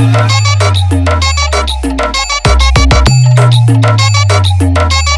Thank you.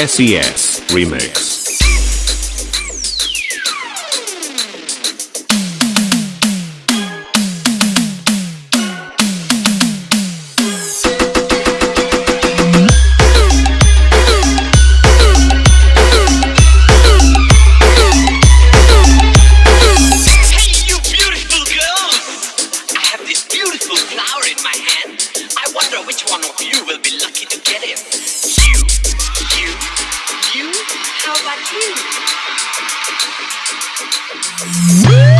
SES Remix. Beautiful flower in my hand. I wonder which one of you will be lucky to get it. How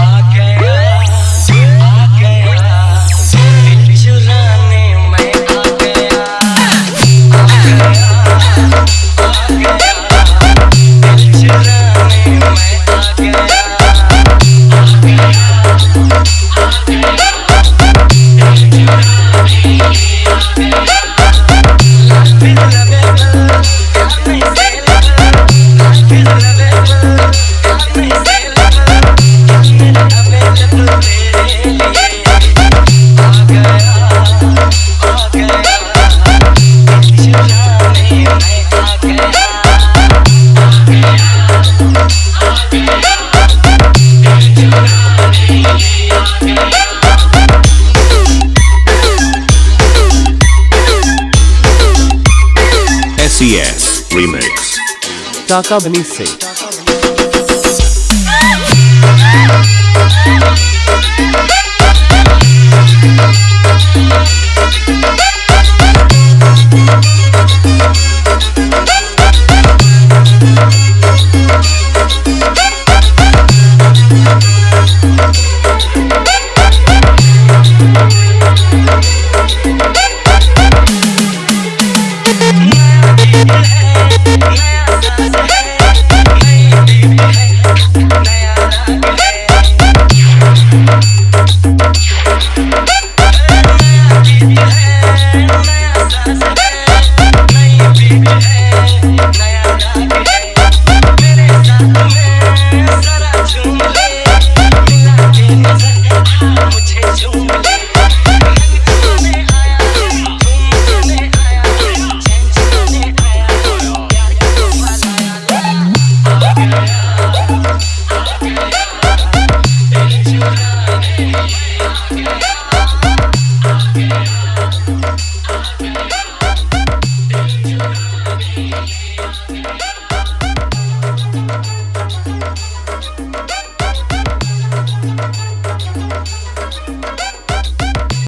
SES Remix. Taka Bani Se